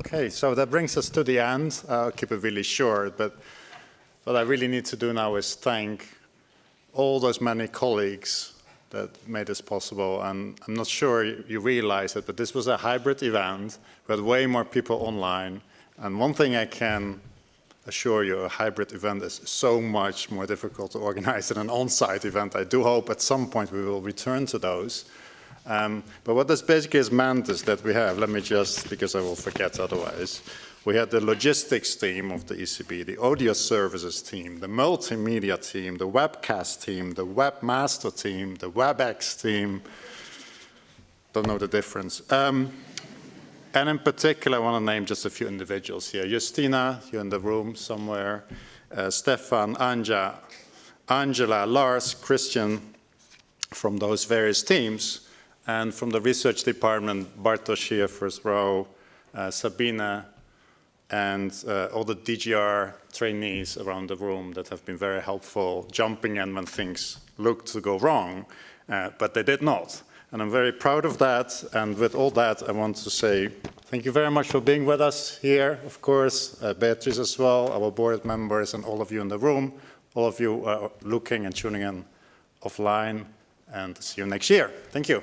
Okay, so that brings us to the end. I'll keep it really short, but what I really need to do now is thank all those many colleagues that made this possible. And I'm not sure you realize it, but this was a hybrid event. We had way more people online. And one thing I can assure you, a hybrid event is so much more difficult to organize than an on-site event. I do hope at some point we will return to those. Um, but what this basically is that we have, let me just, because I will forget otherwise, we had the logistics team of the ECB, the audio services team, the multimedia team, the webcast team, the webmaster team, the WebEx team, don't know the difference. Um, and in particular, I want to name just a few individuals here. Justina, you're in the room somewhere. Uh, Stefan, Anja, Angela, Lars, Christian, from those various teams. And from the research department, Bartosz first row, uh, Sabina, and uh, all the DGR trainees around the room that have been very helpful, jumping in when things looked to go wrong, uh, but they did not. And I'm very proud of that. And with all that, I want to say thank you very much for being with us here, of course, uh, Beatrice as well, our board members, and all of you in the room, all of you uh, looking and tuning in offline, and see you next year. Thank you.